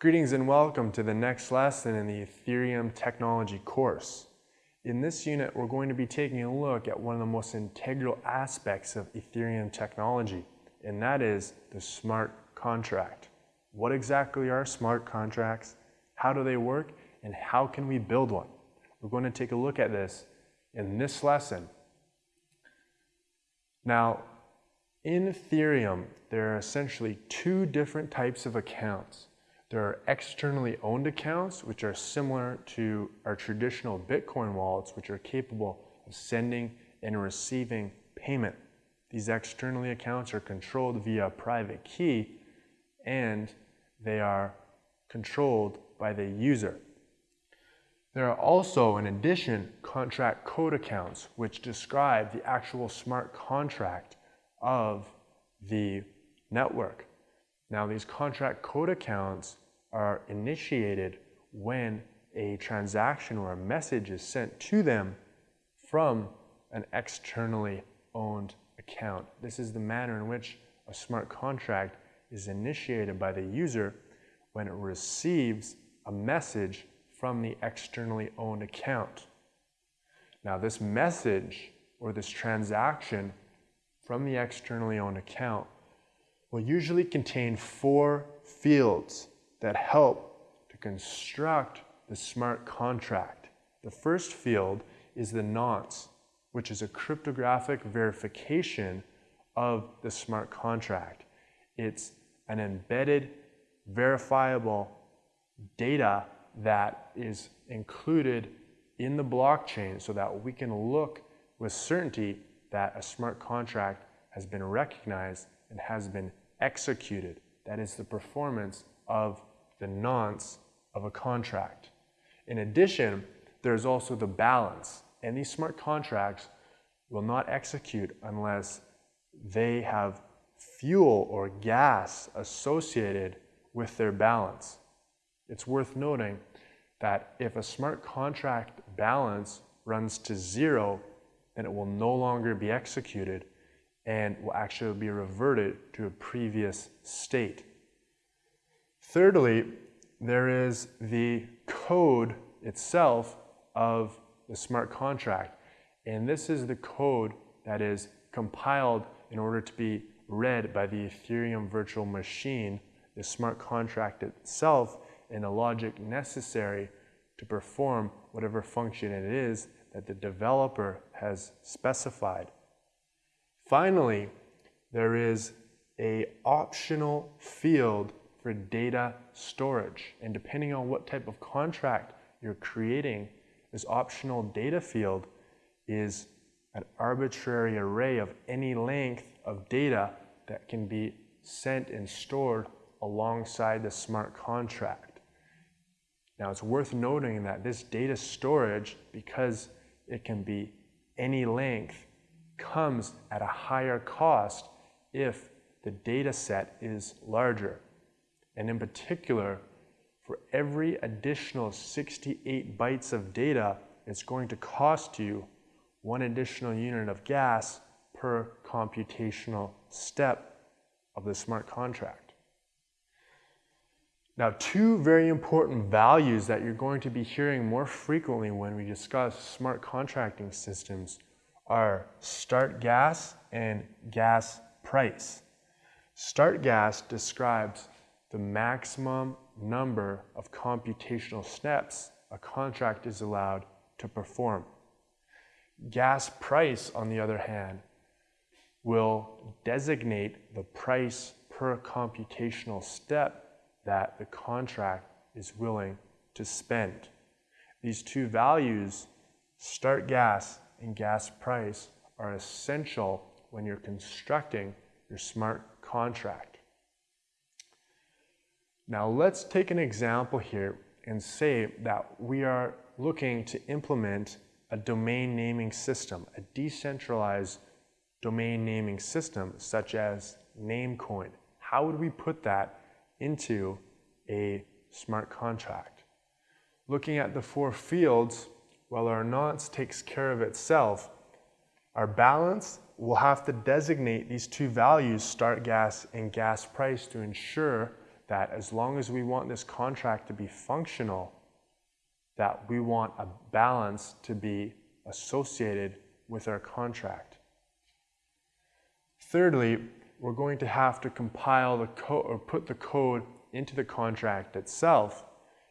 Greetings and welcome to the next lesson in the Ethereum technology course. In this unit, we're going to be taking a look at one of the most integral aspects of Ethereum technology, and that is the smart contract. What exactly are smart contracts? How do they work? And how can we build one? We're going to take a look at this in this lesson. Now, in Ethereum, there are essentially two different types of accounts. There are externally owned accounts, which are similar to our traditional Bitcoin wallets, which are capable of sending and receiving payment. These externally accounts are controlled via a private key and they are controlled by the user. There are also, in addition, contract code accounts, which describe the actual smart contract of the network. Now these contract code accounts are initiated when a transaction or a message is sent to them from an externally owned account. This is the manner in which a smart contract is initiated by the user when it receives a message from the externally owned account. Now this message or this transaction from the externally owned account will usually contain four fields that help to construct the smart contract. The first field is the nonce, which is a cryptographic verification of the smart contract. It's an embedded, verifiable data that is included in the blockchain so that we can look with certainty that a smart contract has been recognized and has been executed. That is the performance of the nonce of a contract. In addition, there's also the balance. And these smart contracts will not execute unless they have fuel or gas associated with their balance. It's worth noting that if a smart contract balance runs to zero, then it will no longer be executed and will actually be reverted to a previous state. Thirdly, there is the code itself of the smart contract. And this is the code that is compiled in order to be read by the Ethereum virtual machine, the smart contract itself, and the logic necessary to perform whatever function it is that the developer has specified. Finally, there is a optional field for data storage. And depending on what type of contract you're creating, this optional data field is an arbitrary array of any length of data that can be sent and stored alongside the smart contract. Now it's worth noting that this data storage, because it can be any length, comes at a higher cost if the data set is larger. And in particular, for every additional 68 bytes of data, it's going to cost you one additional unit of gas per computational step of the smart contract. Now, two very important values that you're going to be hearing more frequently when we discuss smart contracting systems are start gas and gas price. Start gas describes the maximum number of computational steps a contract is allowed to perform. Gas price, on the other hand, will designate the price per computational step that the contract is willing to spend. These two values, start gas and gas price, are essential when you're constructing your smart contract. Now let's take an example here and say that we are looking to implement a domain naming system, a decentralized domain naming system such as Namecoin. How would we put that into a smart contract? Looking at the four fields, while our nonce takes care of itself, our balance will have to designate these two values, start gas and gas price, to ensure that as long as we want this contract to be functional, that we want a balance to be associated with our contract. Thirdly, we're going to have to compile the code or put the code into the contract itself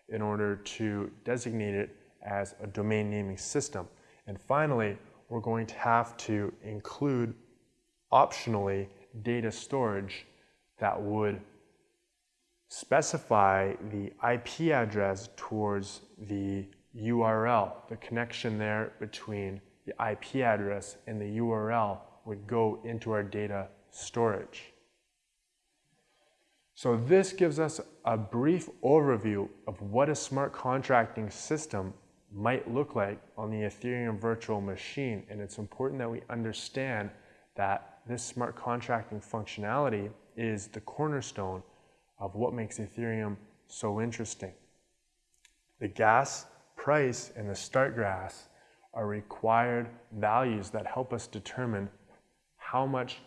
in order to designate it as a domain naming system. And finally, we're going to have to include optionally data storage that would specify the IP address towards the URL. The connection there between the IP address and the URL would go into our data storage. So this gives us a brief overview of what a smart contracting system might look like on the Ethereum virtual machine. And it's important that we understand that this smart contracting functionality is the cornerstone of what makes Ethereum so interesting. The gas price and the start gas are required values that help us determine how much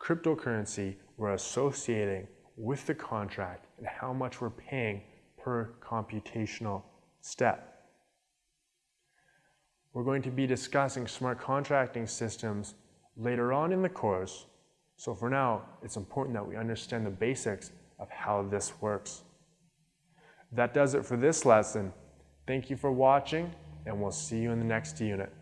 cryptocurrency we're associating with the contract and how much we're paying per computational step. We're going to be discussing smart contracting systems later on in the course, so for now, it's important that we understand the basics of how this works. That does it for this lesson. Thank you for watching, and we'll see you in the next unit.